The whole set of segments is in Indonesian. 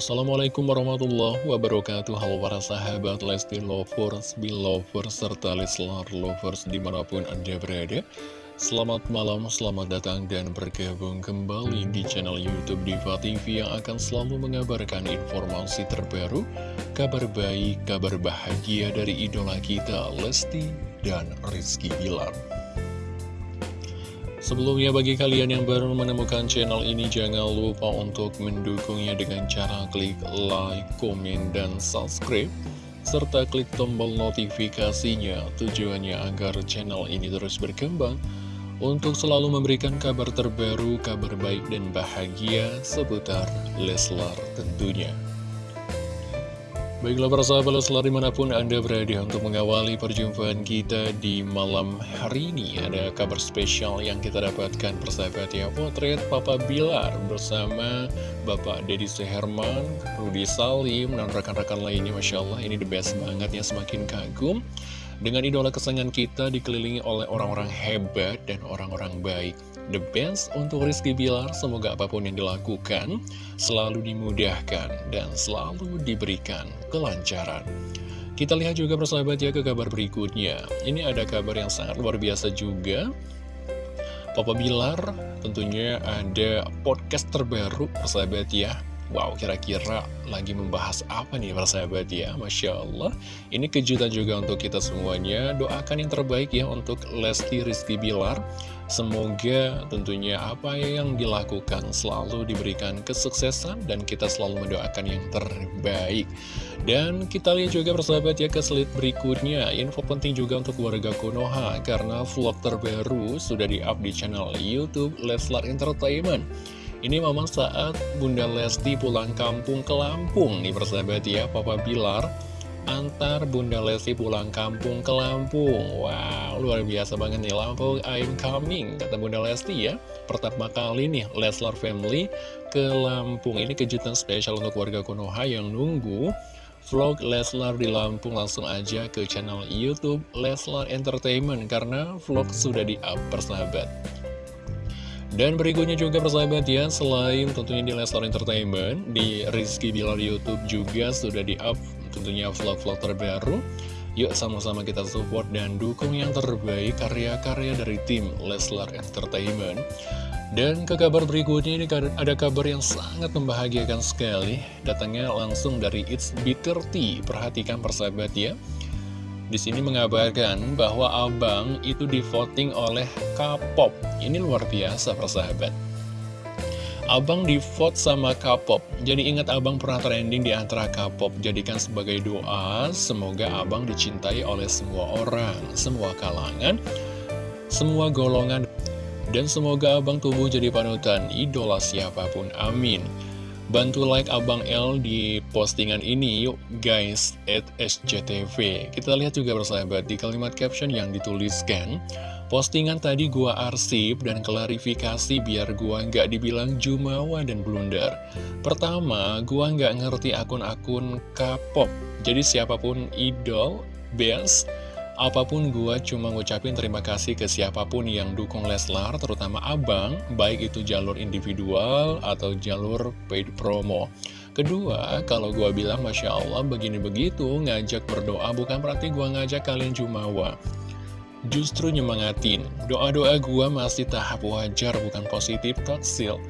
Assalamualaikum warahmatullahi wabarakatuh. Halo para sahabat Lesti Lovers, Belovers, serta Leslar Lovers di mana pun anda berada. Selamat malam, selamat datang dan bergabung kembali di channel Youtube Diva TV Yang akan selalu mengabarkan informasi terbaru Kabar baik, kabar bahagia dari idola kita Lesti dan Rizky Bilar Sebelumnya bagi kalian yang baru menemukan channel ini jangan lupa untuk mendukungnya dengan cara klik like, komen, dan subscribe serta klik tombol notifikasinya tujuannya agar channel ini terus berkembang untuk selalu memberikan kabar terbaru, kabar baik dan bahagia seputar Leslar tentunya. Baiklah para sahabat Leslar di mana pun Anda berada untuk mengawali perjumpaan kita di malam hari ini. Ada kabar spesial yang kita dapatkan persahabat ya. Potret Papa Bilar bersama Bapak Deddy Seherman, Rudi Salim, dan rekan-rekan lainnya. Masya Allah ini the best banget ya semakin kagum dengan idola kesayangan kita dikelilingi oleh orang-orang hebat dan orang-orang baik. The best untuk Rizky Bilar, semoga apa pun yang dilakukan selalu dimudahkan dan selalu diberikan kelancaran. Kita lihat juga persahabat ya ke kabar berikutnya. Ini ada kabar yang sangat luar biasa juga. Papa Bilar tentunya ada podcast terbaru persahabat ya Wow, kira-kira lagi membahas apa nih para sahabat ya? Masya Allah, ini kejutan juga untuk kita semuanya. Doakan yang terbaik ya untuk Lesti Rizky Bilar. Semoga tentunya apa yang dilakukan selalu diberikan kesuksesan dan kita selalu mendoakan yang terbaik. Dan kita lihat juga persahabat ya ke slide berikutnya. Info penting juga untuk warga Konoha karena vlog terbaru sudah di-up di channel YouTube Leslar Entertainment. Ini memang saat Bunda Lesti pulang kampung ke Lampung nih persahabat ya. Papa Bilar antar Bunda Lesti pulang kampung ke Lampung. Wow luar biasa banget nih. Lampung I'm coming kata Bunda Lesti ya. Pertama kali nih Leslar Family ke Lampung. Ini kejutan spesial untuk warga Konoha yang nunggu Vlog Leslar di Lampung. Langsung aja ke channel Youtube Leslar Entertainment Karena vlog sudah di-up persahabat dan berikutnya juga persahabat ya, selain tentunya di Leslar Entertainment, di Rizky Bilar Youtube juga sudah di-up tentunya vlog-vlog terbaru. Yuk sama-sama kita support dan dukung yang terbaik karya-karya dari tim Leslar Entertainment. Dan ke kabar berikutnya ini ada kabar yang sangat membahagiakan sekali, datangnya langsung dari It's Bitter Tea. Perhatikan persahabat ya. Di sini mengabarkan bahwa Abang itu di voting oleh K-pop. Ini luar biasa persahabat. Abang di vote sama K-pop. Jadi ingat Abang pernah trending di antara K-pop. Jadikan sebagai doa, semoga Abang dicintai oleh semua orang, semua kalangan, semua golongan. Dan semoga Abang tumbuh jadi panutan idola siapa pun. Amin. Bantu like Abang L di postingan ini yuk guys at SCTV Kita lihat juga bersahabat di kalimat caption yang dituliskan Postingan tadi gua arsip dan klarifikasi biar gua nggak dibilang jumawa dan blunder. Pertama, gua nggak ngerti akun-akun K-pop. Jadi siapa pun idol, best Apa pun gue cuma ngucapin terima kasih ke siapa pun yang dukung Leslar, terutama abang, baik itu jalur individual atau jalur paid promo. Kedua, kalau gue bilang Masya Allah begini begitu, ngajak berdoa bukan berarti gue ngajak kalian jumawa. Justru nyemangatin, doa-doa gue masih tahap wajar bukan positif toksil.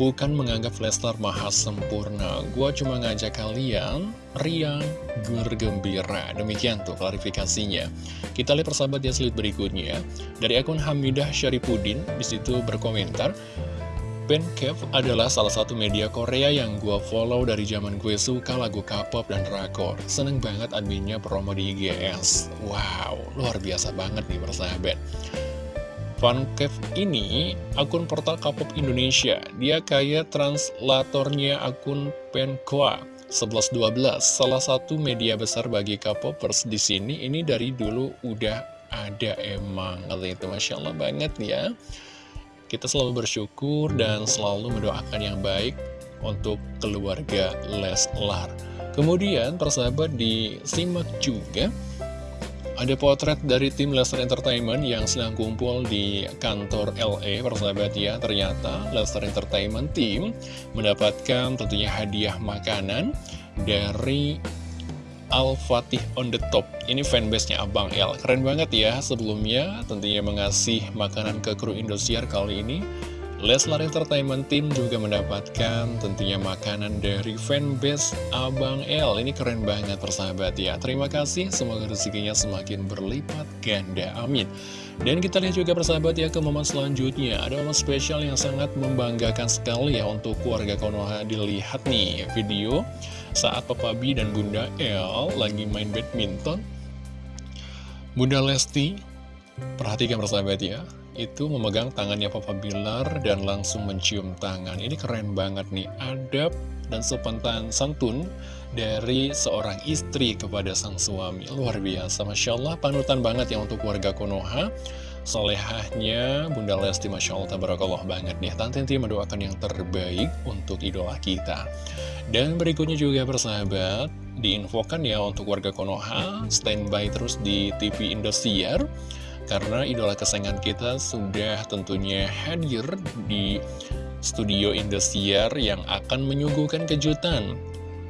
Bukan menganggap Leslar maha sempurna Gua cuma ngajak kalian riang, bergembira Demikian tuh klarifikasinya Kita lihat persahabat ya slide berikutnya Dari akun Hamidah Syaripudin Di situ berkomentar Pencave adalah salah satu media Korea yang gue follow dari zaman gue suka lagu K-pop dan drakor. Seneng banget adminnya promo di IGS. Wow, luar biasa banget nih persahabat. Funcave ini akun portal K-pop Indonesia. Dia kayak translatornya akun Penkoa 1112, salah satu media besar bagi K-popers di sini. Ini dari dulu udah ada emang, kata itu masya Allah banget ya. Kita selalu bersyukur dan selalu mendoakan yang baik untuk keluarga Leslar. Kemudian persahabat disimak juga ada potret dari tim Lester Entertainment yang sedang kumpul di kantor LA, persahabat ya. Ternyata Lester Entertainment Team mendapatkan tentunya hadiah makanan dari Al-Fatih on the top. Ini fanbase-nya Abang L. Keren banget ya sebelumnya tentunya mengasih makanan ke kru Indosiar kali ini Leslar Entertainment Team juga mendapatkan tentunya makanan dari fanbase Abang L Ini keren banget persahabat ya. Terima kasih, semoga rezekinya semakin berlipat ganda, amin. Dan kita lihat juga persahabat ya ke momen selanjutnya. Ada momen spesial yang sangat membanggakan sekali ya untuk keluarga Konoha. Dilihat nih video saat Papa B dan Bunda L lagi main badminton. Bunda Lesti, perhatikan persahabat ya itu memegang tangannya Papa Bilar dan langsung mencium tangan. Ini keren banget nih, adab dan sepentan santun dari seorang istri kepada sang suami. Luar biasa, Masya Allah, panutan banget ya untuk warga Konoha. Solehahnya Bunda Lesti Masya Allah Tabarakallah banget nih Tante Inti mendoakan yang terbaik untuk idola kita Dan berikutnya juga persahabat Diinfokan ya untuk warga Konoha Standby terus di TV Indosiar karena idola kesayangan kita sudah tentunya hadir di studio Indosiar yang akan menyuguhkan kejutan.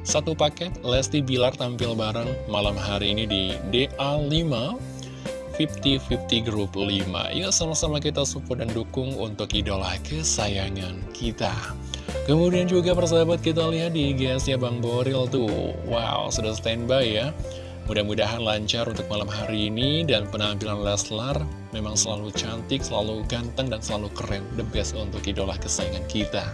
Satu paket Lesti Bilar tampil bareng malam hari ini di DA5 50-50 Group 5 Yuk sama-sama kita support dan dukung untuk idola kesayangan kita. Kemudian juga persahabat kita lihat di gs Bang Boril tuh. Wow, sudah standby ya Mudah-mudahan lancar untuk malam hari ini dan penampilan Leslar memang selalu cantik, selalu ganteng, dan selalu keren. The best untuk idola kesayangan kita.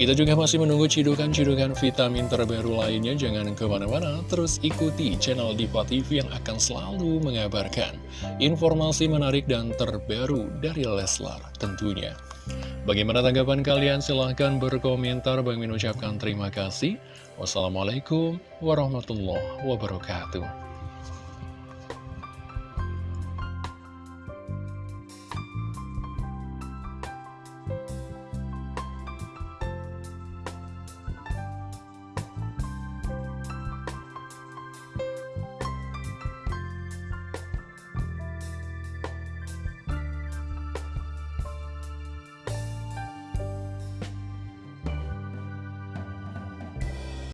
Kita juga masih menunggu cidukan-cidukan vitamin terbaru lainnya. Jangan ke mana-mana, terus ikuti channel Diva TV yang akan selalu mengabarkan informasi menarik dan terbaru dari Leslar tentunya. Bagaimana tanggapan kalian? Silahkan berkomentar. Bang Min ucapkan terima kasih. Wassalamualaikum warahmatullahi wabarakatuh.